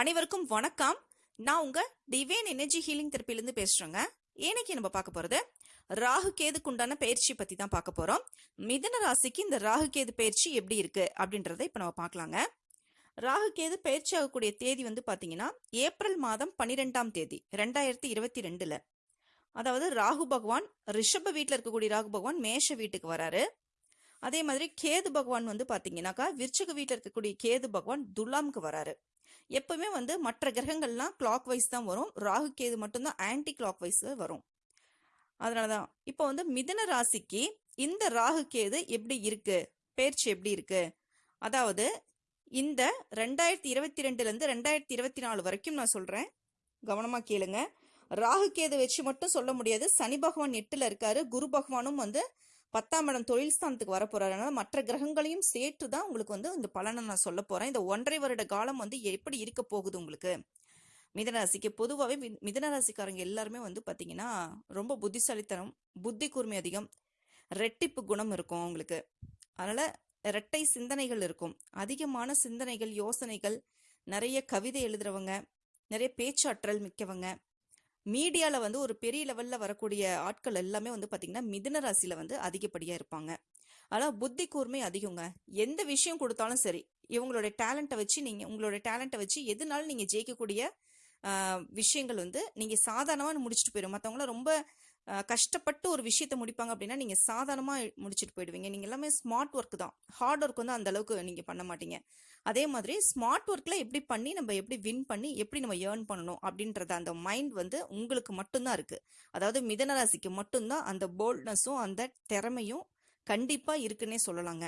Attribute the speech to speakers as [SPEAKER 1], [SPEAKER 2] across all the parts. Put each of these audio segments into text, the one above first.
[SPEAKER 1] அனைவருக்கும் வணக்கம். நான் உங்க டிவைன் எனர்ஜி ஹீலிங் தெரப்பிலேருந்து பேசுறேங்க. இன்னைக்கு நம்ம பார்க்க போறது ராகு கேதுக்கு உண்டான பயிற்சி பத்தி தான் பார்க்க போறோம். மிதன ராசிக்கு இந்த ராகு கேது பயிற்சி எப்படி இருக்கு அப்படின்றத இப்ப நம்ம பார்க்கலாங்க. ராகு கேது பயிற்சி ஆகக்கூடிய தேதி வந்து பாத்தீங்கன்னா ஏப்ரல் மாதம் பன்னிரெண்டாம் தேதி ரெண்டாயிரத்தி இருபத்தி ரெண்டுல. அதாவது ராகு பகவான் ரிஷப வீட்டில் இருக்கக்கூடிய ராகு பகவான் மேஷ வீட்டுக்கு வராரு. அதே மாதிரி கேது பகவான் வந்து பாத்தீங்கன்னாக்கா விருச்சக வீட்டில் இருக்கக்கூடிய கேது பகவான் துலாமுக்கு வராரு. எப்பவுமே வந்து மற்ற கிரகங்கள்லாம் கிளாக் வைஸ் தான் வரும். ராகு கேது மட்டும்தான் ஆன்டி கிளாக் வைஸ் வரும். அதனாலதான் இப்போ வந்து மிதன ராசிக்கு இந்த ராகு கேது எப்படி இருக்கு? பயிற்சி எப்படி இருக்கு? அதாவது இந்த ரெண்டாயிரத்தி இருபத்தி ரெண்டுல இருந்து ரெண்டாயிரத்தி இருபத்தி நாலு வரைக்கும் நான் சொல்றேன். கவனமா கேளுங்க. ராகு கேது வச்சு மட்டும் சொல்ல முடியாது. சனி பகவான் எட்டுல இருக்காரு. குரு பகவானும் வந்து பத்தாம் இடம் தொழில் ஸ்தானத்துக்கு வர போறாரு அதனால மற்ற கிரகங்களையும் சேர்த்து தான் உங்களுக்கு வந்து இந்த பலனை நான் சொல்ல போறேன். இந்த ஒன்றரை வருட காலம் வந்து எப்படி இருக்க போகுது உங்களுக்கு? மிதனராசிக்கு பொதுவாகவே மிதனராசிக்காரங்க எல்லாருமே வந்து பார்த்தீங்கன்னா ரொம்ப புத்திசாலித்தனம் புத்தி கூர்மை அதிகம் ரெட்டிப்பு குணம் இருக்கும் அவங்களுக்கு அதனால இரட்டை சிந்தனைகள் இருக்கும். அதிகமான சிந்தனைகள் யோசனைகள் நிறைய கவிதை எழுதுறவங்க நிறைய பேச்சாற்றல் மிக்கவங்க மீடியாவில் வந்து ஒரு பெரிய லெவலில் வரக்கூடிய ஆட்கள் எல்லாமே வந்து பார்த்திங்கன்னா மிதுன ராசியில் வந்து அதிகப்படியாக இருப்பாங்க. ஆனால் புத்தி கூர்மை அதிகங்க. எந்த விஷயம் கொடுத்தாலும் சரி இவங்களோட டேலண்ட்டை வச்சு நீங்கள் உங்களோட டேலண்ட்டை வச்சு எதுனாலும் நீங்கள் ஜெயிக்கக்கூடிய விஷயங்கள் வந்து நீங்கள் சாதாரணமாக முடிச்சுட்டு போயிடும் மற்றவங்கள ரொம்ப கஷ்டப்பட்டு ஒரு விஷயத்த முடிப்பாங்க அப்படின்னா நீங்கள் சாதாரணமாக முடிச்சுட்டு போயிடுவீங்க. நீங்கள் எல்லாமே ஸ்மார்ட் ஒர்க் தான். ஹார்ட் ஒர்க் வந்து அந்த அளவுக்கு நீங்கள் பண்ண மாட்டீங்க. அதே மாதிரி ஸ்மார்ட் ஒர்க்கில் எப்படி பண்ணி நம்ம எப்படி வின் பண்ணி எப்படி நம்ம ஏர்ன் பண்ணணும் அப்படின்றத அந்த மைண்ட் வந்து உங்களுக்கு மட்டும்தான் இருக்குது அதாவது மிதனராசிக்கு மட்டும்தான் அந்த போல்ட்னஸும் அந்த திறமையும் கண்டிப்பாக இருக்குன்னே சொல்லலாங்க.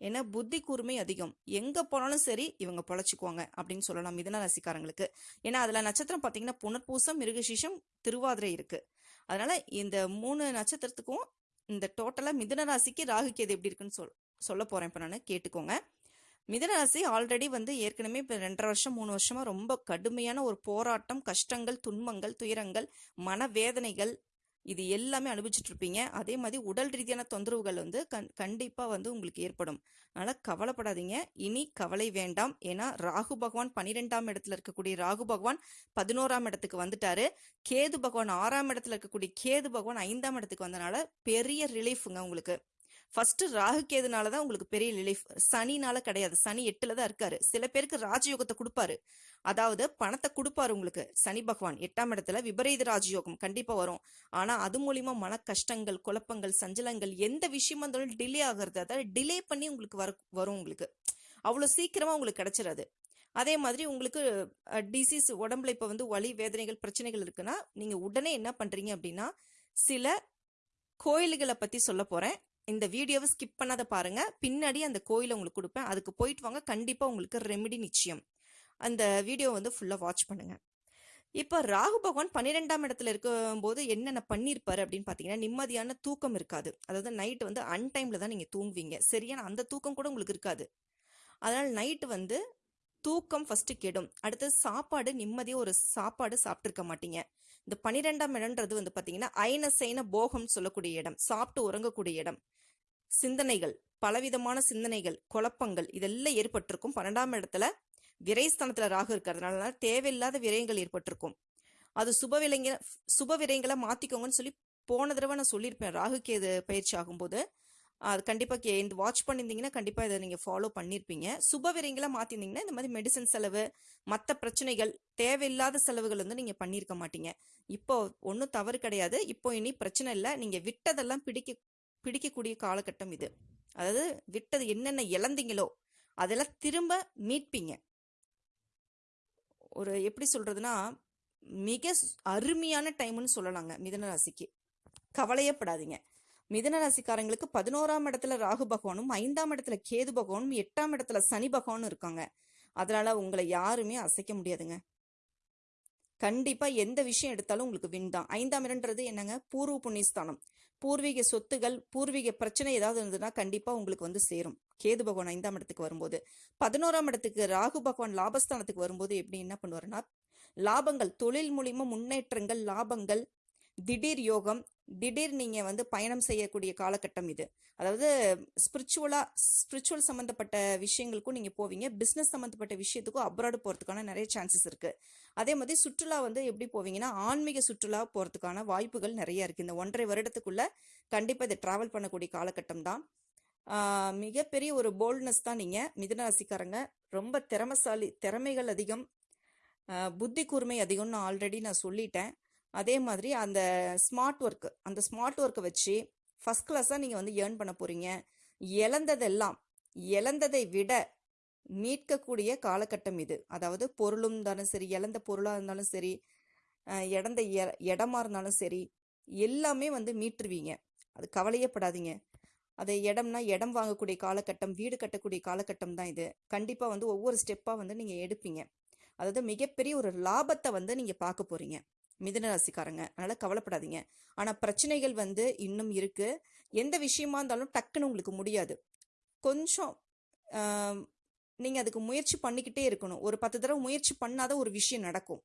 [SPEAKER 1] ஏன்னா புத்தி கூர்மை அதிகம். எங்க போனாலும் சரி இவங்க பொழைச்சிக்குவாங்க அப்படின்னு சொல்லலாம் மிதன ராசிக்காரங்களுக்கு. ஏன்னா அதுல நட்சத்திரம் பாத்தீங்கன்னா புனர்பூசம் மிருகசீஷம் திருவாதிரை இருக்கு. அதனால இந்த மூணு நட்சத்திரத்துக்கும் இந்த டோட்டலா மிதன ராசிக்கு ராகு கேது எப்படி இருக்குன்னு சொல் சொல்ல போறேன் இப்ப நான். கேட்டுக்கோங்க. மிதனராசி ஆல்ரெடி வந்து ஏற்கனவே இப்போ ரெண்டரை வருஷம் மூணு வருஷமா ரொம்ப கடுமையான ஒரு போராட்டம் கஷ்டங்கள் துன்பங்கள் துயரங்கள் மனவேதனைகள் இது எல்லாமே அனுபவிச்சுட்டு இருப்பீங்க. அதே மாதிரி உடல் ரீதியான தொந்தரவுகள் வந்து கண் கண்டிப்பாக வந்து உங்களுக்கு ஏற்படும். அதனால் கவலைப்படாதீங்க. இனி கவலை வேண்டாம். ஏன்னா ராகு பகவான் பன்னிரெண்டாம் இடத்துல இருக்கக்கூடிய ராகு பகவான் பதினோராம் இடத்துக்கு வந்துட்டாரு. கேது பகவான் ஆறாம் இடத்துல இருக்கக்கூடிய கேது பகவான் ஐந்தாம் இடத்துக்கு வந்தனால பெரிய ரிலீஃபுங்க உங்களுக்கு. ஃபர்ஸ்ட் ராகுகேதுனால தான் உங்களுக்கு பெரிய ரிலீஃப் சனினால கிடையாது. சனி எட்டுல தான் இருக்காரு. சில பேருக்கு ராஜயோகத்தை கொடுப்பாரு. அதாவது பணத்தை கொடுப்பாரு உங்களுக்கு. சனி பகவான் எட்டாம் இடத்துல விபரீத ராஜயோகம் கண்டிப்பா வரும். ஆனா அது மூலியமா மன கஷ்டங்கள் குழப்பங்கள் சஞ்சலங்கள் எந்த விஷயமா இருந்தாலும் டிலே ஆகிறது. அதாவது டிலே பண்ணி உங்களுக்கு வர வரும் உங்களுக்கு. அவ்வளோ சீக்கிரமா உங்களுக்கு கிடைச்சிடாது அதே மாதிரி உங்களுக்கு டிசீஸ் உடம்புல இப்போ வந்து வலி வேதனைகள் பிரச்சனைகள் இருக்குன்னா நீங்க உடனே என்ன பண்றீங்க அப்படின்னா சில கோயில்களை பத்தி சொல்ல போறேன். இந்த வீடியோவை ஸ்கிப் பண்ணாத பாருங்க. பின்னாடி அந்த கோயிலை உங்களுக்கு கொடுப்பேன். அதுக்கு போயிட்டு வாங்க. கண்டிப்பாக உங்களுக்கு ரெமெடி நிச்சயம். அந்த வீடியோ வந்து ஃபுல்லாக வாட்ச் பண்ணுங்க. இப்போ ராகு பகவான் பன்னிரெண்டாம் இடத்துல இருக்கும்போது என்னென்ன பண்ணியிருப்பாரு அப்படின்னு பார்த்தீங்கன்னா நிம்மதியான தூக்கம் இருக்காது. அதாவது நைட் வந்து அன்டைமில் தான் நீங்கள் தூங்குவீங்க. சரியான அந்த தூக்கம் கூட உங்களுக்கு இருக்காது. அதனால் நைட்டு வந்து தூக்கம் ஃபஸ்ட்டு கெடும். அடுத்தது சாப்பாடு நிம்மதியாக ஒரு சாப்பாடு சாப்பிட்ருக்க மாட்டீங்க. இந்த பனிரெண்டாம் இடம்ன்றது வந்து பார்த்தீங்கன்னா ஐன சைன போகம் சொல்லக்கூடிய இடம். சாப்பிட்டு உறங்கக்கூடிய இடம். சிந்தனைகள் பலவிதமான சிந்தனைகள் குழப்பங்கள் இதெல்லாம் ஏற்பட்டிருக்கும். பன்னெண்டாம் இடத்துல விரைஸ்தானத்துல ராகு இருக்கிறதுனால தேவையில்லாத விரயங்கள் ஏற்பட்டிருக்கும். அது சுப விலைங்க சுப விரயங்களை மாத்திக்கோங்கன்னு சொல்லி போன தடவை நான் சொல்லியிருப்பேன். ராகு கேது பயிற்சி ஆகும்போது அது கண்டிப்பாக கே இந்த வாட்ச் பண்ணியிருந்தீங்கன்னா கண்டிப்பாக இதை நீங்கள் ஃபாலோ பண்ணியிருப்பீங்க சுப விரயங்களை மாற்றிருந்தீங்கன்னா இந்த மாதிரி மெடிசன் செலவு மற்ற பிரச்சனைகள் தேவையில்லாத செலவுகள் வந்து நீங்கள் பண்ணியிருக்க மாட்டீங்க. இப்போ ஒன்றும் தவறு கிடையாது. இப்போ இனி பிரச்சனை இல்லை. நீங்கள் விட்டதெல்லாம் பிடிக்க பிடிக்கக்கூடிய காலகட்டம் இது. அதாவது விட்டது என்னென்ன இழந்தீங்களோ அதெல்லாம் திரும்ப மீட்பீங்க. ஒரு எப்படி சொல்றதுன்னா மிக அருமையான டைம்னு சொல்லலாங்க மிதன ராசிக்கு. கவலையப்படாதீங்க. மிதன ராசிக்காரங்களுக்கு பதினோராம் இடத்துல ராகு பகவானும் ஐந்தாம் இடத்துல கேது பகவானும் எட்டாம் இடத்துல சனி பகவானும் இருக்காங்க. அதனால உங்களை யாருமே அசைக்க முடியாதுங்க. கண்டிப்பா எந்த விஷயம் எடுத்தாலும் உங்களுக்கு வின் தான். ஐந்தாம் இடன்றது என்னங்க? பூர்வ புண்ணியஸ்தானம். பூர்வீக சொத்துகள் பூர்வீக பிரச்சனை ஏதாவது இருந்ததுன்னா கண்டிப்பா உங்களுக்கு வந்து சேரும். கேது பகவான் ஐந்தாம் இடத்துக்கு வரும்போது. பதினோராம் இடத்துக்கு ராகு பகவான் லாபஸ்தானத்துக்கு வரும்போது எப்படி என்ன பண்ணுவாருன்னா லாபங்கள் தொழில் மூலியமா முன்னேற்றங்கள் லாபங்கள் திடீர் யோகம் திடீர் நீங்கள் வந்து பயணம் செய்யக்கூடிய காலகட்டம் இது. அதாவது ஸ்பிரிச்சுவலாக ஸ்பிரிச்சுவல் சம்மந்தப்பட்ட விஷயங்களுக்கும் நீங்கள் போவீங்க. பிஸ்னஸ் சம்மந்தப்பட்ட விஷயத்துக்கும் அப்ராடு போகிறதுக்கான நிறைய சான்சஸ் இருக்குது அதே மாதிரி சுற்றுலா வந்து எப்படி போவீங்கன்னா ஆன்மீக சுற்றுலா போகிறதுக்கான வாய்ப்புகள் நிறைய இருக்குது இந்த ஒன்றரை வருடத்துக்குள்ளே கண்டிப்பாக இதை ட்ராவல் பண்ணக்கூடிய காலகட்டம் தான். மிகப்பெரிய ஒரு போல்ட்னஸ் தான் நீங்கள் மிதுன ராசிக்காரங்க ரொம்ப திறமசாலி திறமைகள் அதிகம். புத்தி கூர்மை அதிகம்னு ஆல்ரெடி நான் சொல்லிட்டேன். அதே மாதிரி அந்த ஸ்மார்ட் ஒர்க்கு அந்த ஸ்மார்ட் ஒர்க்கை வச்சு ஃபர்ஸ்ட் கிளாஸாக நீங்கள் வந்து ஏர்ன் பண்ண போகிறீங்க இழந்ததெல்லாம் இழந்ததை விட மீட்கக்கூடிய காலகட்டம் இது. அதாவது பொருளும் இருந்தாலும் சரி இழந்த பொருளாக இருந்தாலும் சரி இடந்த இழந்த இடமா இருந்தாலும் சரி எல்லாமே வந்து மீட்டுருவீங்க. அது கவலையே படாதீங்க. அது இடம்னா இடம் வாங்கக்கூடிய காலகட்டம் வீடு கட்டக்கூடிய காலகட்டம் தான் இது. கண்டிப்பாக வந்து ஒவ்வொரு ஸ்டெப்பாக வந்து நீங்கள் எடுப்பீங்க. அதாவது மிகப்பெரிய ஒரு லாபத்தை வந்து நீங்கள் பார்க்க போகிறீங்க மிதன ராசிக்காரங்க. அதனால கவலைப்படாதீங்க. ஆனால் பிரச்சனைகள் வந்து இன்னும் இருக்கு. எந்த விஷயமா இருந்தாலும் டக்குன்னு உங்களுக்கு முடியாது. கொஞ்சம் நீங்கள் நீங்க அதுக்கு முயற்சி பண்ணிக்கிட்டே இருக்கணும். ஒரு பத்து தடவை முயற்சி பண்ணாத ஒரு விஷயம் நடக்கும்.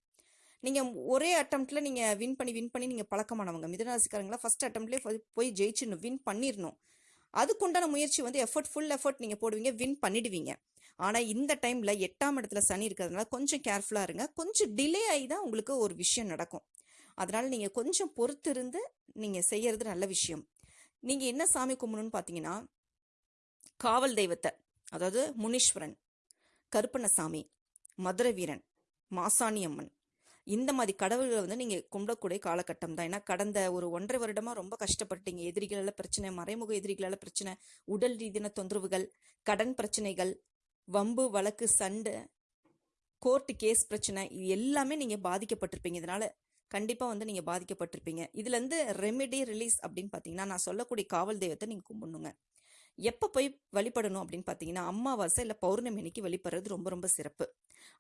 [SPEAKER 1] நீங்க ஒரே அட்டம்ப்ட்ல நீங்க வின் பண்ணி வின் பண்ணி நீங்க பழக்கமானவங்க. மிதனராசிக்காரங்களா ஃபர்ஸ்ட் அட்டம்ப்ட்லேயே போய் ஜெயிச்சிடணும் வின் பண்ணிடணும் அதுக்குண்டான முயற்சி வந்து எஃபர்ட் ஃபுல் எஃபர்ட் நீங்க போடுவீங்க வின் பண்ணிடுவீங்க. ஆனால் இந்த டைமில் எட்டாம் இடத்துல சனி இருக்கிறதுனால கொஞ்சம் கேர்ஃபுல்லாக இருங்க. கொஞ்சம் டிலே ஆகி தான் உங்களுக்கு ஒரு விஷயம் நடக்கும். அதனால் நீங்கள் கொஞ்சம் பொறுத்திருந்து நீங்கள் செய்கிறது நல்ல விஷயம். நீங்கள் என்ன சாமி கும்பிடணும்னு பார்த்தீங்கன்னா காவல் தெய்வத்தை அதாவது முனீஸ்வரன் கருப்பண்ணசாமி மதுரை வீரன் மாசாணி அம்மன். இந்த மாதிரி கடவுள்களை வந்து நீங்கள் கும்பிடக்கூடிய காலகட்டம் தான். ஏன்னா கடந்த ஒரு ஒன்றரை வருடமாக ரொம்ப கஷ்டப்பட்டீங்க எதிரிகளால் பிரச்சனை மறைமுக எதிரிகளால் பிரச்சனை உடல் ரீதியான தொந்தரவுகள் கடன் பிரச்சனைகள் வம்பு வழக்கு சண்டை கோர்ட்டு கேஸ் பிரச்சனை இது எல்லாமே நீங்கள் பாதிக்கப்பட்டிருப்பீங்க. இதனால் கண்டிப்பாக வந்து நீங்கள் பாதிக்கப்பட்டிருப்பீங்க. இதுலேருந்து ரெமெடி ரிலீஸ் அப்படின்னு பார்த்தீங்கன்னா நான் சொல்லக்கூடிய காவல் தெய்வத்தை நீங்கள் கும்பிடணுங்க. எப்போ போய் வழிபடணும் அப்படின்னு பார்த்தீங்கன்னா அம்மாவாசை இல்லை பௌர்ணமி அன்னைக்கு வழிபடுறது ரொம்ப ரொம்ப சிறப்பு.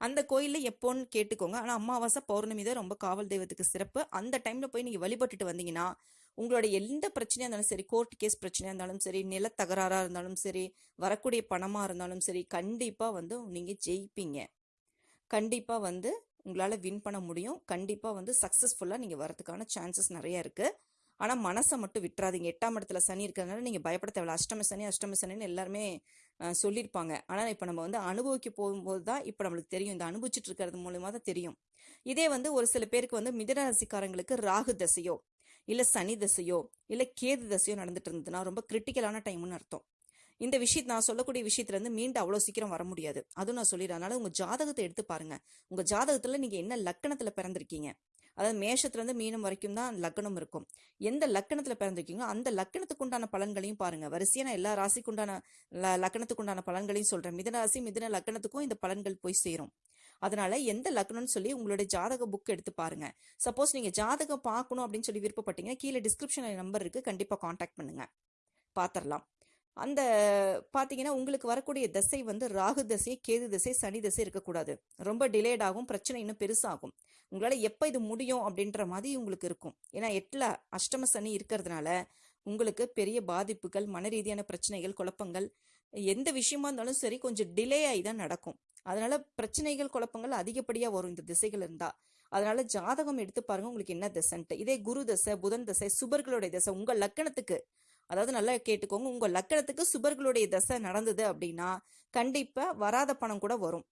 [SPEAKER 1] அந்த கோயில்ல எப்போன்னு கேட்டுக்கோங்க. ஆனால் அம்மாவாசை பௌர்ணமி தான் ரொம்ப காவல் தெய்வத்துக்கு சிறப்பு. அந்த டைமில் போய் நீங்கள் வழிபட்டுட்டு வந்தீங்கன்னா உங்களோட எந்த பிரச்சனையாக இருந்தாலும் சரி கோர்ட் கேஸ் பிரச்சனையாக இருந்தாலும் சரி நில இருந்தாலும் சரி வரக்கூடிய பணமாக இருந்தாலும் சரி கண்டிப்பாக வந்து நீங்கள் ஜெயிப்பீங்க. கண்டிப்பாக வந்து உங்களால் வின் பண்ண முடியும். கண்டிப்பாக வந்து சக்ஸஸ்ஃபுல்லாக நீங்கள் வரதுக்கான சான்சஸ் நிறையா இருக்குது ஆனால் மனசை மட்டும் விட்டுறாதீங்க. எட்டாம் இடத்துல சனி இருக்கிறதுனால நீங்கள் பயப்பட தேவையில்ல. அஷ்டம சனி அஷ்டம சனின்னு எல்லாருமே சொல்லியிருப்பாங்க. ஆனால் இப்போ நம்ம வந்து அனுபவிக்க போகும்போது தான் இப்போ நம்மளுக்கு தெரியும். இந்த அனுபவிச்சுட்டு இருக்கிறது மூலயமா தான் தெரியும். இதே வந்து ஒரு சில பேருக்கு வந்து மிதராசிக்காரங்களுக்கு ராகு தசையோ இல்லை சனி தசையோ இல்லை கேது தசையோ நடந்துட்டு இருந்ததுன்னா ரொம்ப கிரிட்டிக்கலான டைம்னு அர்த்தம். இந்த விஷயத்தை நான் சொல்லக்கூடிய விஷயத்துலேருந்து மீண்டும் அவ்வளோ சீக்கிரம் வர முடியாது. அதுவும் நான் சொல்லிடுறேன் அதனால உங்கள் ஜாதகத்தை எடுத்து பாருங்க. உங்கள் ஜாதகத்தில் நீங்கள் என்ன லக்கணத்தில் பிறந்திருக்கீங்க? அதாவது மேஷத்துலேருந்து மீனம் வரைக்கும் தான் லக்னம் இருக்கும். எந்த லக்கணத்தில் பிறந்திருக்கீங்களோ அந்த லக்கணத்துக்கு உண்டான பலன்களையும் பாருங்க. வரிசையாக நான் எல்லா ராசிக்குண்டான லக்கணத்துக்கு உண்டான பலன்களையும் சொல்கிறேன் மிதன ராசி மிதன லக்கணத்துக்கும் இந்த பலன்கள் போய் சேரும். அதனால எந்த லக்னம்னு சொல்லி உங்களுடைய ஜாதக புக் எடுத்து பாருங்க. சப்போஸ் நீங்க ஜாதகம் பார்க்கணும் அப்படின்னு சொல்லி விருப்பப்பட்டீங்கன்னா கீழே டிஸ்கிரிப்ஷன்ல நம்பர் இருக்கு. கண்டிப்பா காண்டாக்ட் பண்ணுங்க. பாத்திரலாம். அந்த பாத்தீங்கன்னா உங்களுக்கு வரக்கூடிய திசை வந்து ராகு தசை கேது தசை சனி தசை இருக்கக்கூடாது. ரொம்ப டிலேட் ஆகும். பிரச்சனை இன்னும் பெருசாகும். உங்களால எப்ப இது முடியும் அப்படின்ற மாதிரி உங்களுக்கு இருக்கும். ஏன்னா எட்டுல அஷ்டம சனி இருக்கிறதுனால உங்களுக்கு பெரிய பாதிப்புகள் மன ரீதியான பிரச்சனைகள் குழப்பங்கள் எந்த விஷயமா இருந்தாலும் சரி கொஞ்சம் டிலே ஆகி தான் நடக்கும். அதனால பிரச்சனைகள் குழப்பங்கள் அதிகப்படியா வரும் இந்த திசைகள் இருந்தா. அதனால ஜாதகம் எடுத்து பாருங்க உங்களுக்கு என்ன திசைன்ட்டு. இதே குரு தசை புதன் தசை சுபர்களுடைய தசை உங்க லக்கணத்துக்கு. அதாவது நல்லா கேட்டுக்கோங்க உங்க லக்கணத்துக்கு சுபர்களுடைய தசை நடந்தது அப்படின்னா கண்டிப்பா வராத பணம் கூட வரும்.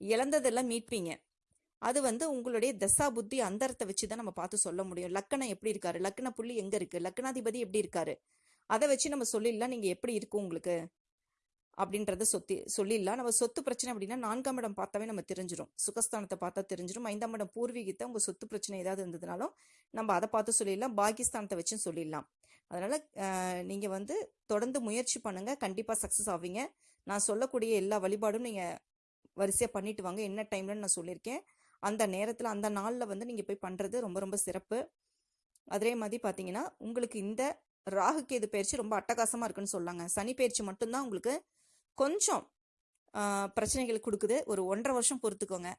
[SPEAKER 1] இழந்ததெல்லாம் மீட்பீங்க. அது வந்து உங்களுடைய தசா புத்தி அந்தரத்தை வச்சு தான் நம்ம பார்த்து சொல்ல முடியும். லக்கணம் எப்படி இருக்காரு? லக்கண புள்ளி எங்க இருக்கு? லக்கணாதிபதி எப்படி இருக்காரு? அதை வச்சு நம்ம சொல்லிடலாம். நீங்க எப்படி இருக்கும் உங்களுக்கு? அப்படின்றத சொத்தி சொல்லிடலாம். நம்ம சொத்து பிரச்சனை அப்படின்னா நான்காம் இடம் பார்த்தாவே நம்ம தெரிஞ்சிடும் சுகஸ்தானத்தை பார்த்தா தெரிஞ்சிடும் ஐந்தாம் இடம் பூர்வீகத்தை உங்கள் சொத்து பிரச்சனை ஏதாவது இருந்ததுனாலும் நம்ம அதை பார்த்து சொல்லிடலாம். பாகிஸ்தானத்தை வச்சும் சொல்லிடலாம். அதனால் நீங்கள் வந்து தொடர்ந்து முயற்சி பண்ணுங்கள் கண்டிப்பாக சக்ஸஸ் ஆவீங்க. நான் சொல்லக்கூடிய எல்லா வழிபாடும் நீங்கள் வரிசையாக பண்ணிட்டு வாங்க. என்ன டைம்லன்னு நான் சொல்லியிருக்கேன். அந்த நேரத்தில் அந்த நாளில் வந்து நீங்கள் போய் பண்ணுறது ரொம்ப ரொம்ப சிறப்பு. அதே மாதிரி பார்த்தீங்கன்னா உங்களுக்கு இந்த ராகு கேது பயிற்சி ரொம்ப அட்டகாசமாக இருக்குன்னு சொல்லாங்க. சனி பயிற்சி மட்டும்தான் உங்களுக்கு கொஞ்சம் பிரச்சனைகள் கொடுக்குது. ஒரு ஒன்றரை வருஷம் பொறுத்துக்கோங்க.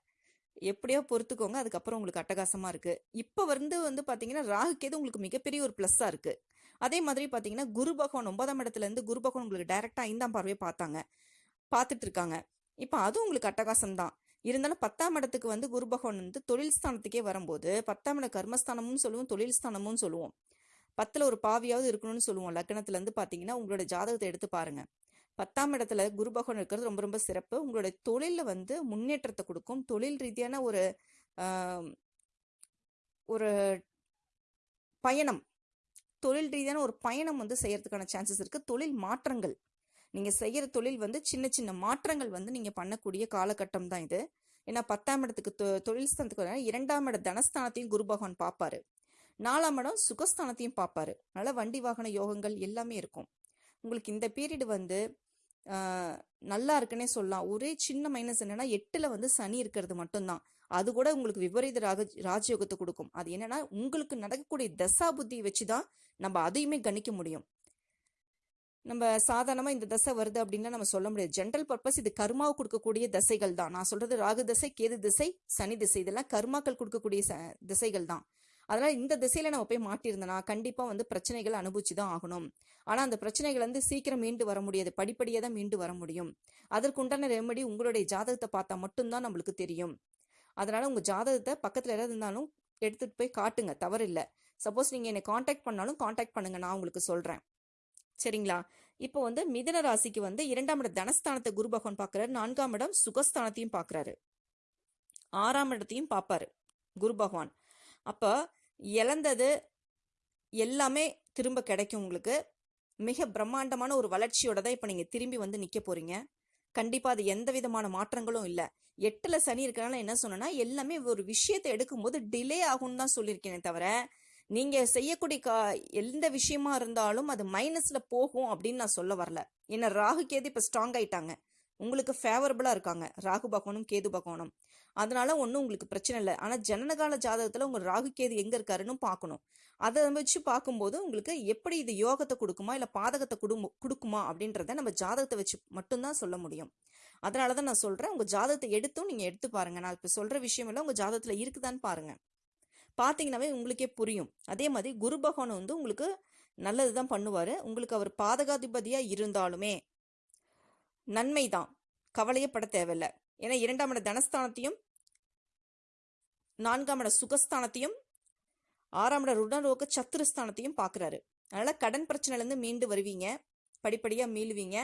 [SPEAKER 1] எப்படியோ பொறுத்துக்கோங்க. அதுக்கப்புறம் உங்களுக்கு அட்டகாசமாக இருக்குது இப்போ வந்து வந்து பார்த்தீங்கன்னா ராகு கேது உங்களுக்கு மிகப்பெரிய ஒரு ப்ளஸ்ஸாக இருக்குது அதே மாதிரி பார்த்தீங்கன்னா குரு பகவான் ஒன்பதாம் இடத்துல இருந்து குரு பகவான் உங்களுக்கு டைரெக்டாக ஐந்தாம் பார்வையை பார்த்தாங்க. பார்த்துட்டு இருக்காங்க. இப்போ அதுவும் உங்களுக்கு அட்டகாசம் தான். இருந்தாலும் பத்தாம் இடத்துக்கு வந்து குரு பகவான் வந்து தொழில் ஸ்தானத்துக்கே வரும்போது பத்தாம் இட கர்மஸ்தானமும் சொல்லுவோம் தொழில் ஸ்தானமும் சொல்லுவோம். பத்தில் ஒரு பாவியாவது இருக்கணும்னு சொல்லுவோம். லக்னத்துலேருந்து பார்த்தீங்கன்னா உங்களோட ஜாதகத்தை எடுத்து பாருங்கள் பத்தாம் இடத்துல குரு பகவான் இருக்கிறது ரொம்ப ரொம்ப சிறப்பு. உங்களுடைய தொழிலில் வந்து முன்னேற்றத்தை கொடுக்கும். தொழில் ரீதியான ஒரு ஒரு பயணம். தொழில் ரீதியான ஒரு பயணம் வந்து செய்யறதுக்கான சான்சஸ் இருக்கு. தொழில் மாற்றங்கள். நீங்க செய்யற தொழில் வந்து சின்ன சின்ன மாற்றங்கள் வந்து நீங்க பண்ணக்கூடிய காலகட்டம் தான் இது. ஏன்னா பத்தாம் இடத்துக்கு தொ- தொழில் ஸ்தானத்துக்கு இரண்டாம் இட தனஸ்தானத்தையும் குரு பகவான் பார்ப்பாரு நாலாம் இடம் சுகஸ்தானத்தையும் பார்ப்பாரு அதனால வண்டி வாகன யோகங்கள் எல்லாமே இருக்கும். உங்களுக்கு இந்த பீரியட் வந்து நல்லா இருக்குன்னே சொல்லலாம். ஒரே சின்ன மைனஸ் என்னன்னா எட்டுல வந்து சனி இருக்கிறது மட்டும்தான். அது கூட உங்களுக்கு விபரீத ராக ராஜயோகத்தை கொடுக்கும். அது என்னன்னா உங்களுக்கு நடக்கக்கூடிய தசா புத்தியை வச்சுதான் நம்ம அதையுமே கணிக்க முடியும். நம்ம சாதாரணமா இந்த தசை வருது அப்படின்னா நம்ம சொல்ல முடியாது. ஜென்ரல் பர்பஸ் இது கர்மாவை கொடுக்கக்கூடிய தசைகள் தான் நான் சொல்றது ராகு தசை கேது திசை சனி திசை. இதெல்லாம் கர்மாக்கள் கொடுக்கக்கூடிய ச- திசைகள் தான் அதனால் இந்த திசையில் நம்ம போய் மாட்டியிருந்தோம்னா கண்டிப்பாக வந்து பிரச்சனைகள் அனுபவிச்சு தான் ஆகணும். ஆனால் அந்த பிரச்சனைகள் வந்து சீக்கிரம் மீண்டு வர முடியாது. படிப்படியாக தான் மீண்டு வர முடியும். அதற்குண்டான ரெமடி உங்களுடைய ஜாதகத்தை பார்த்தா மட்டும்தான் நம்மளுக்கு தெரியும். அதனால் உங்கள் ஜாதகத்தை பக்கத்தில் யாராவது இருந்தாலும் எடுத்துகிட்டு போய் காட்டுங்க. தவறில்லை. சப்போஸ் நீங்கள் என்னை காண்டாக்ட் பண்ணாலும் காண்டாக்ட் பண்ணுங்கள் நான் உங்களுக்கு சொல்கிறேன் சரிங்களா? இப்போ வந்து மிதன ராசிக்கு வந்து இரண்டாம் இடம் தனஸ்தானத்தை குரு பகவான் பார்க்குறாரு. நான்காம் இடம் சுகஸ்தானத்தையும் பார்க்குறாரு. ஆறாம் இடத்தையும் பார்ப்பாரு குரு பகவான். அப்போ இழந்தது எல்லாமே திரும்ப கிடைக்கும் உங்களுக்கு. மிக பிரம்மாண்டமான ஒரு வளர்ச்சியோட தான் இப்போ நீங்கள் திரும்பி வந்து நிற்க போகிறீங்க கண்டிப்பாக அது எந்த விதமான மாற்றங்களும் இல்லை. எட்டில் சனி இருக்கிறனால என்ன சொன்னேன்னா எல்லாமே ஒரு விஷயத்தை எடுக்கும்போது டிலே ஆகும்னு தான் சொல்லியிருக்கேனே தவிர நீங்கள் செய்யக்கூடிய கா எந்த விஷயமா இருந்தாலும் அது மைனஸில் போகும் அப்படின்னு நான் சொல்ல வரல. ஏன்னா ராகு கேது இப்போ ஸ்ட்ராங் ஆயிட்டாங்க. உங்களுக்கு ஃபேவரபுளாக இருக்காங்க. ராகு பகவானும் கேது பகவானும். அதனால ஒன்றும் உங்களுக்கு பிரச்சனை இல்லை. ஆனால் ஜனனகால ஜாதகத்தில் உங்கள் ராகு எங்கே இருக்காருன்னு பார்க்கணும். அதை வச்சு பார்க்கும்போது உங்களுக்கு எப்படி இது யோகத்தை கொடுக்குமா? இல்லை பாதகத்தை கொடுமு கொடுக்குமா? அப்படின்றத நம்ம ஜாதகத்தை வச்சு மட்டும்தான் சொல்ல முடியும். அதனால தான் நான் சொல்கிறேன் உங்கள் ஜாதகத்தை எடுத்தும் நீங்கள் எடுத்து பாருங்க. நான் இப்போ சொல்கிற விஷயம் எல்லாம் ஜாதகத்தில் இருக்குதான்னு பாருங்க. பார்த்தீங்கன்னாவே உங்களுக்கே புரியும். அதே மாதிரி குரு பகவான் வந்து உங்களுக்கு நல்லது தான் பண்ணுவார். உங்களுக்கு அவர் பாதகாதிபதியாக இருந்தாலுமே நன்மை தான் கவலையப்பட தேவையில்லை. ஏன்னா இரண்டாம் இட தனஸ்தானத்தையும் நான்காம் இட சுகஸ்தானத்தையும் ஆறாம் இட ருணரோக சத்துருஸ்தானத்தையும் பார்க்குறாரு. அதனால் கடன் பிரச்சனையிலேருந்து மீண்டு வருவீங்க படிப்படியாக மீளுவீங்க.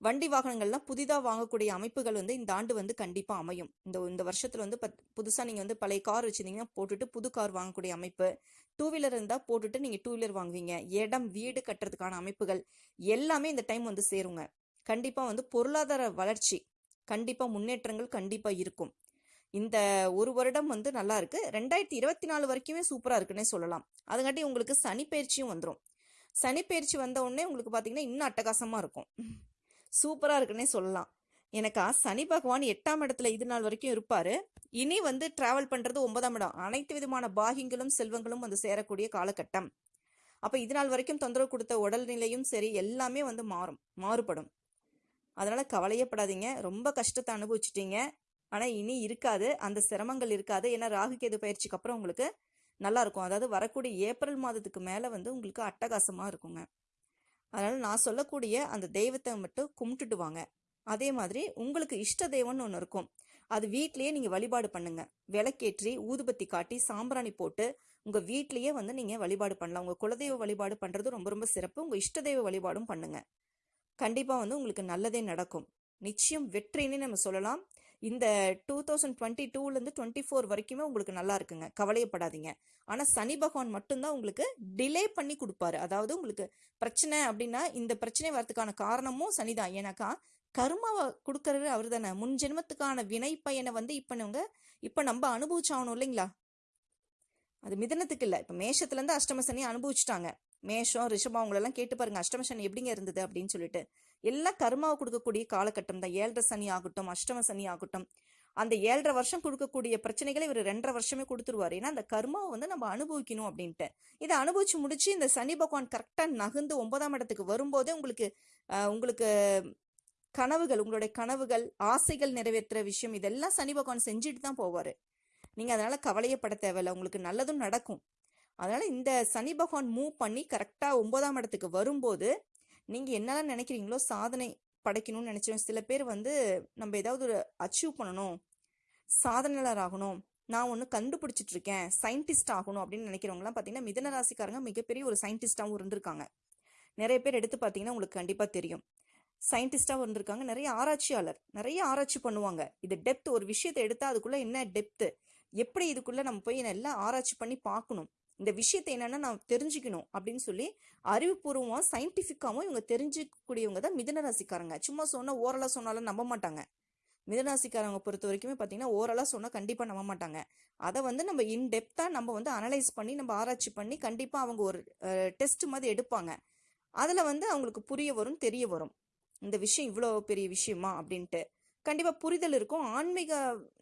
[SPEAKER 1] வண்டி வாகனங்கள்லாம் புதிதாக வாங்கக்கூடிய அமைப்புகள் வந்து இந்த ஆண்டு வந்து கண்டிப்பாக அமையும். இந்த இந்த வருஷத்தில் வந்து பத் புதுசாக நீங்கள் வந்து பழைய கார் வச்சுருந்தீங்கன்னா போட்டுட்டு புது கார் வாங்கக்கூடிய அமைப்பு. டூ வீலர் இருந்தால் போட்டுட்டு நீங்கள் டூ வீலர் வாங்குவீங்க. இடம் வீடு கட்டுறதுக்கான அமைப்புகள் எல்லாமே இந்த டைம் வந்து சேருங்க. கண்டிப்பாக வந்து பொருளாதார வளர்ச்சி கண்டிப்பாக முன்னேற்றங்கள் கண்டிப்பாக இருக்கும். இந்த ஒரு வருடம் வந்து நல்லா இருக்கு. ரெண்டாயிரத்தி இருபத்தி நாலு வரைக்குமே சூப்பராக இருக்குன்னே சொல்லலாம். அதுங்காட்டி உங்களுக்கு சனி பயிற்சியும் வந்துடும் சனி பயிற்சி வந்த உடனே உங்களுக்கு பார்த்தீங்கன்னா இன்னும் அட்டகாசமாக இருக்கும். சூப்பராக இருக்குன்னே சொல்லலாம். எனக்கா சனி பகவான் எட்டாம் இடத்துல இது நாள் வரைக்கும் இருப்பாரு. இனி வந்து டிராவல் பண்றது ஒன்பதாம் இடம். அனைத்து விதமான பாகியங்களும் செல்வங்களும் வந்து சேரக்கூடிய காலகட்டம். அப்ப இது நாள் வரைக்கும் தொந்தரவு கொடுத்த உடல்நிலையும் சரி எல்லாமே வந்து மாறும் மாறுபடும். அதனால கவலையப்படாதீங்க ரொம்ப கஷ்டத்தை அனுபவிச்சிட்டீங்க. ஆனால் இனி இருக்காது. அந்த சிரமங்கள் இருக்காது. ஏன்னா ராகு கேது பயிற்சிக்கு அப்புறம் உங்களுக்கு நல்லாயிருக்கும் அதாவது வரக்கூடிய ஏப்ரல் மாதத்துக்கு மேலே வந்து உங்களுக்கு அட்டகாசமாக இருக்குங்க. அதனால் நான் சொல்லக்கூடிய அந்த தெய்வத்தை மட்டும் கும்பிட்டுட்டு வாங்க. அதே மாதிரி உங்களுக்கு இஷ்ட தெய்வம்னு ஒன்று இருக்கும். அது வீட்லேயே நீங்கள் வழிபாடு பண்ணுங்கள் விளக்கேற்றி ஊதுபத்தி காட்டி சாம்பிராணி போட்டு உங்கள் வீட்லேயே வந்து நீங்கள் வழிபாடு பண்ணலாம். உங்கள் குலதெய்வ வழிபாடு பண்ணுறது ரொம்ப ரொம்ப சிறப்பு. உங்கள் இஷ்ட தெய்வ வழிபாடும் பண்ணுங்க. கண்டிப்பாக வந்து உங்களுக்கு நல்லதே நடக்கும். நிச்சயம் வெற்றின்னு நம்ம சொல்லலாம். இந்த டூ தௌசண்ட் டுவெண்ட்டி டூலேருந்து டுவெண்ட்டி ஃபோர் வரைக்குமே உங்களுக்கு நல்லா இருக்குங்க. கவலையப்படாதீங்க. ஆனால் சனி பகவான் மட்டும்தான் உங்களுக்கு டிலே பண்ணி கொடுப்பாரு. அதாவது உங்களுக்கு பிரச்சனை அப்படின்னா இந்த பிரச்சனை வரதுக்கான காரணமும் சனிதான். ஏன்னாக்கா கர்மாவை கொடுக்கறது அவர் தானே முன் ஜென்மத்துக்கான வினை பயனை வந்து இப்போ நீங்க இப்போ நம்ம அனுபவிச்சாகணும் இல்லைங்களா? அது மிதனத்துக்கு இல்லை. இப்போ மேஷத்துலேருந்து அஷ்டம சனி அனுபவிச்சுட்டாங்க. மேஷம் ரிஷபம் அவங்களெல்லாம் கேட்டு பாருங்க. அஷ்டம சனி எப்படிங்க இருந்தது அப்படின்னு சொல்லிட்டு. எல்லாம் கர்மாவை கொடுக்கக்கூடிய காலகட்டம் தான். ஏழரை சனி ஆகட்டும் அஷ்டம சனி ஆகட்டும். அந்த ஏழரை வருஷம் கொடுக்கக்கூடிய பிரச்சனைகளை இவர் ரெண்டரை வருஷமே கொடுத்துருவாரு. ஏன்னா அந்த கர்மாவை வந்து நம்ம அனுபவிக்கணும் அப்படின்ட்டு. இதை அனுபவிச்சு முடிச்சு இந்த சனி பகவான் கரெக்டாக நகர்ந்து ஒன்பதாம் இடத்துக்கு வரும்போதே உங்களுக்கு உங்களுக்கு கனவுகள் உங்களுடைய கனவுகள் ஆசைகள் நிறைவேற்றுற விஷயம் இதெல்லாம் சனி பகவான் செஞ்சுட்டு தான் போவார். நீங்கள் அதனால் கவலையப்பட தேவையில்ல. உங்களுக்கு நல்லதும் நடக்கும். அதனால் இந்த சனி பகவான் மூவ் பண்ணி கரெக்டாக ஒன்பதாம் இடத்துக்கு வரும்போது நீங்கள் என்னெல்லாம் நினைக்கிறீங்களோ சாதனை படைக்கணும்னு நினைச்சோம் சில பேர் வந்து நம்ம ஏதாவது ஒரு அச்சீவ் பண்ணணும் சாதனையாளர் ஆகணும் நான் ஒன்று கண்டுபிடிச்சிட்டு இருக்கேன் சயின்டிஸ்ட் ஆகணும் அப்படின்னு நினைக்கிறவங்களாம் பார்த்தீங்கன்னா மிதன ராசிக்காரங்க மிகப்பெரிய ஒரு சயின்டிஸ்டாகவும் இருந்திருக்காங்க. நிறைய பேர் எடுத்து பார்த்தீங்கன்னா உங்களுக்கு கண்டிப்பாக தெரியும். சயின்டிஸ்டாகவும் இருந்திருக்காங்க. நிறைய ஆராய்ச்சியாளர் நிறைய ஆராய்ச்சி பண்ணுவாங்க. இது டெப்த் ஒரு விஷயத்தை எடுத்தால் அதுக்குள்ளே என்ன டெப்த்து எப்படி இதுக்குள்ளே நம்ம போய் எல்லாம் ஆராய்ச்சி பண்ணி பார்க்கணும்? இந்த விஷயத்தை என்னென்னா நான் தெரிஞ்சுக்கணும் அப்படின்னு சொல்லி அறிவுபூர்வமாக சயின்டிஃபிக்காகவும் இவங்க தெரிஞ்சிக்கக்கூடியவங்க தான் மிதன ராசிக்காரங்க. சும்மா சொன்னால் ஓரலாக சொன்னாலும் நம்ப மாட்டாங்க. மிதராசிக்காரங்க பொறுத்த வரைக்குமே பார்த்தீங்கன்னா ஓரலாக சொன்னால் கண்டிப்பாக நம்ப மாட்டாங்க. அதை வந்து நம்ம இன்டெப்த்தாக நம்ம வந்து அனலைஸ் பண்ணி நம்ம ஆராய்ச்சி பண்ணி கண்டிப்பாக அவங்க ஒரு டெஸ்ட் மாதிரி எடுப்பாங்க. அதில் வந்து அவங்களுக்கு புரிய வரும் தெரிய வரும். இந்த விஷயம் இவ்வளோ பெரிய விஷயமா அப்படின்ட்டு. கண்டிப்பாக புரிதல் இருக்கும். ஆன்மீக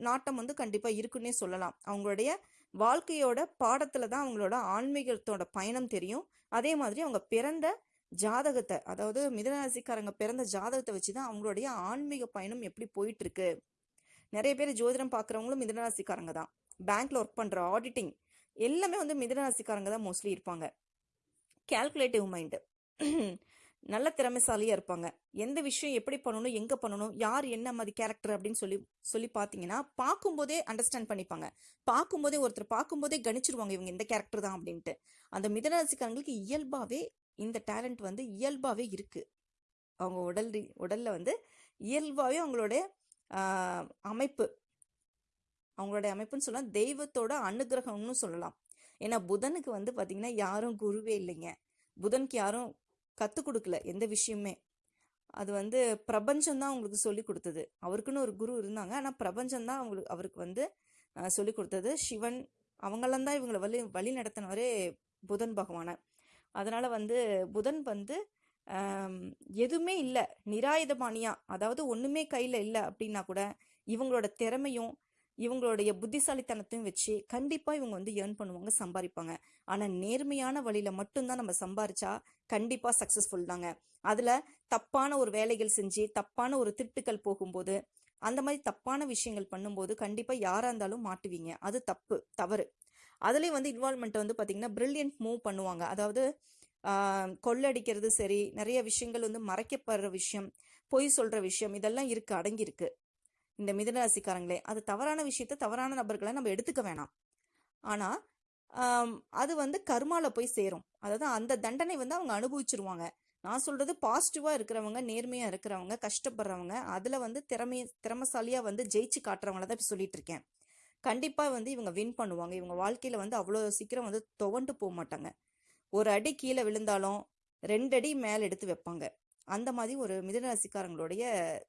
[SPEAKER 1] நாட்டம் வந்து கண்டிப்பாக இருக்குன்னே சொல்லலாம். அவங்களுடைய வாழ்க்கையோட பாடத்தில் தான் அவங்களோட ஆன்மீகத்தோட பயணம் தெரியும். அதே மாதிரி அவங்க பிறந்த ஜாதகத்தை அதாவது மிதனராசிக்காரங்க பிறந்த ஜாதகத்தை வச்சு தான் அவங்களுடைய ஆன்மீக பயணம் எப்படி போயிட்டு இருக்கு நிறைய பேர் ஜோதிடம் பார்க்குறவங்களும் மிதனராசிக்காரங்க தான். பேங்க்ல ஒர்க் பண்ணுற ஆடிட்டிங் எல்லாமே வந்து மிதனராசிக்காரங்க தான் மோஸ்ட்லி இருப்பாங்க. கேல்குலேட்டிவ் மைண்டு நல்ல திறமைசாலியாக இருப்பாங்க. எந்த விஷயம் எப்படி பண்ணணும் எங்கே பண்ணணும் யார் என்ன மாதிரி கேரக்டர் அப்படின்னு சொல்லி சொல்லி பார்த்தீங்கன்னா பார்க்கும்போதே அண்டர்ஸ்டாண்ட் பண்ணிப்பாங்க. பார்க்கும்போதே ஒருத்தர் பார்க்கும்போதே கணிச்சிருவாங்க இவங்க இந்த கேரக்டர் தான் அப்படின்ட்டு. அந்த மிதனராசிக்காரங்களுக்கு இயல்பாகவே இந்த டேலண்ட் வந்து இயல்பாகவே இருக்குது அவங்க உடல் உடலில் வந்து இயல்பாகவே அவங்களுடைய அமைப்பு. அவங்களுடைய அமைப்புன்னு சொல்லலாம் தெய்வத்தோட அனுகிரகம்னு சொல்லலாம். ஏன்னா புதனுக்கு வந்து பார்த்திங்கன்னா யாரும் குருவே இல்லைங்க. புதனுக்கு யாரும் கற்றுக் கொடுக்கல எந்த விஷயமே அது வந்து பிரபஞ்சம்தான் அவங்களுக்கு சொல்லி கொடுத்தது. அவருக்குன்னு ஒரு குரு இருந்தாங்க. ஆனால் பிரபஞ்சம்தான் அவங்களுக்கு அவருக்கு வந்து சொல்லி கொடுத்தது. சிவன் அவங்களாம் தான் இவங்களை வழி வழி நடத்தினவரே புதன் பகவானை. அதனால் வந்து புதன் வந்து எதுவுமே இல்லை. நிராயுதபாணியாக அதாவது ஒன்றுமே கையில் இல்லை அப்படின்னா கூட இவங்களோட திறமையும் இவங்களுடைய புத்திசாலித்தனத்தையும் வச்சு கண்டிப்பாக இவங்க வந்து ஏர்ன் பண்ணுவாங்க சம்பாதிப்பாங்க. ஆனால் நேர்மையான வழியில் மட்டும்தான் நம்ம சம்பாரிச்சா கண்டிப்பாக சக்ஸஸ்ஃபுல் தாங்க. அதில் தப்பான ஒரு வேலைகள் செஞ்சு தப்பான ஒரு திட்டுக்கள் போகும்போது அந்த மாதிரி தப்பான விஷயங்கள் பண்ணும்போது கண்டிப்பாக யாராக இருந்தாலும் மாட்டுவீங்க. அது தப்பு தவறு. அதுலேயும் வந்து இன்வால்மெண்ட் வந்து பார்த்திங்கன்னா பிரில்லியன்ட் மூவ் பண்ணுவாங்க. அதாவது கொள்ளடிக்கிறது சரி நிறைய விஷயங்கள் வந்து மறைக்கப்படுற விஷயம் பொய் சொல்கிற விஷயம் இதெல்லாம் இருக்கு அடங்கியிருக்கு. இந்த மிதனராசிக்காரங்களே அது தவறான விஷயத்த தவறான நபர்களை நம்ம எடுத்துக்க வேணாம். ஆனால் அது வந்து கர்மால போய் சேரும். அதாவது அந்த தண்டனை வந்து அவங்க அனுபவிச்சிருவாங்க. நான் சொல்றது பாசிட்டிவா இருக்கிறவங்க நேர்மையா இருக்கிறவங்க கஷ்டப்படுறவங்க அதுல வந்து திறமை திறமசாலியா வந்து ஜெயிச்சு காட்டுறவங்கள தான் சொல்லிட்டு இருக்கேன். கண்டிப்பா வந்து இவங்க வின் பண்ணுவாங்க. இவங்க வாழ்க்கையில வந்து அவ்வளோ சீக்கிரம் வந்து துவண்டு போக மாட்டாங்க. ஒரு அடி கீழே விழுந்தாலும் ரெண்டு அடி மேலே எடுத்து வைப்பாங்க. அந்த மாதிரி ஒரு மிதனராசிக்காரங்களுடைய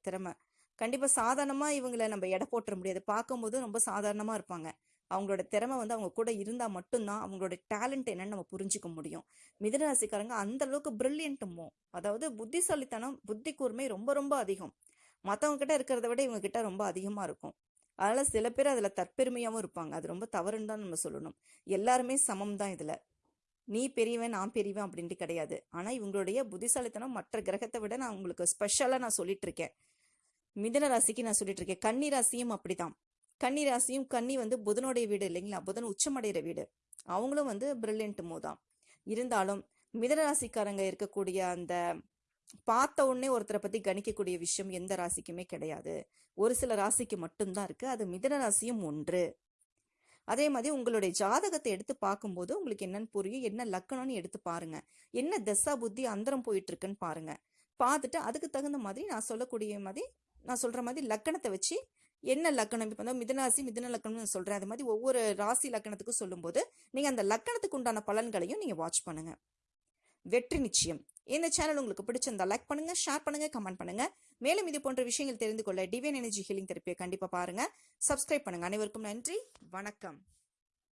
[SPEAKER 1] திறமை. கண்டிப்பாக சாதாரணமாக இவங்களை நம்ம எடை போட்டுற முடியாது. பார்க்கும்போது ரொம்ப சாதாரணமாக இருப்பாங்க. அவங்களோட திறமை வந்து அவங்க கூட இருந்தால் மட்டும்தான் அவங்களோட டேலண்ட் என்னன்னு நம்ம புரிஞ்சுக்க முடியும். மிதனராசிக்காரங்க அந்த அளவுக்கு பிரில்லியன்ட்டுமோ அதாவது புத்திசாலித்தனம் புத்தி கூர்மை ரொம்ப ரொம்ப அதிகம். மற்றவங்க கிட்ட இருக்கிறத விட இவங்க கிட்ட ரொம்ப அதிகமாக இருக்கும். அதனால சில பேர் அதில் தற்பெருமையாகவும் இருப்பாங்க. அது ரொம்ப தவறுன்னு தான் நம்ம சொல்லணும். எல்லாருமே சமம் தான் இதில். நீ பெரியவன் நான் பெரியவன் அப்படின்ட்டு கிடையாது. ஆனால் இவங்களுடைய புத்திசாலித்தனம் மற்ற கிரகத்தை விட நான் உங்களுக்கு ஸ்பெஷலாக நான் சொல்லிட்டு இருக்கேன். மிதன ராசிக்கு நான் சொல்லிட்டு இருக்கேன் கன்னி ராசியும் அப்படிதான் கன்னி ராசியும் கன்னி வந்து புதனுடைய வீடு இல்லைங்களா? புதன் உச்சமடைகிற வீடு. அவங்களும் வந்து பிரில்லியன்ட் மோதான் இருந்தாலும் மிதன ராசிக்காரங்க இருக்கக்கூடிய அந்த பார்த்த உடனே ஒருத்தரை பத்தி கணிக்கக்கூடிய விஷயம் எந்த ராசிக்குமே கிடையாது. ஒரு சில ராசிக்கு மட்டும்தான் இருக்கு. அது மிதன ராசியும் ஒன்று. அதே மாதிரி உங்களுடைய ஜாதகத்தை எடுத்து பார்க்கும்போது உங்களுக்கு என்னன்னு புரியும். என்ன லக்கணம்னு எடுத்து பாருங்க. என்ன தசா புத்தி அந்தரம் போயிட்டு இருக்குன்னு பாருங்க. பார்த்துட்டு அதுக்கு தகுந்த மாதிரி நான் சொல்லக்கூடிய மாதிரி நான் சொல்கிற மாதிரி லக்கணத்தை வச்சு என்ன லக்கணம் இப்போ மிதனாசி மிதன லக்கணம்னு சொல்றேன். அது மாதிரி ஒவ்வொரு ராசி லக்கணத்துக்கும் சொல்லும்போது நீங்கள் அந்த லக்கணத்துக்கு உண்டான பலன்களையும் நீங்கள் வாட்ச் பண்ணுங்கள் வெற்றி நிச்சயம். இந்த சேனல் உங்களுக்கு பிடிச்சிருந்தா லைக் பண்ணுங்க ஷேர் பண்ணுங்க கமெண்ட் பண்ணுங்க. மேலும் இது போன்ற விஷயங்கள் தெரிந்து கொள்ள டிவைன் எனர்ஜி ஹீலிங் தெரப்பியை கண்டிப்பாக பாருங்க. சப்ஸ்கிரைப் பண்ணுங்க. அனைவருக்கும் நன்றி. வணக்கம்.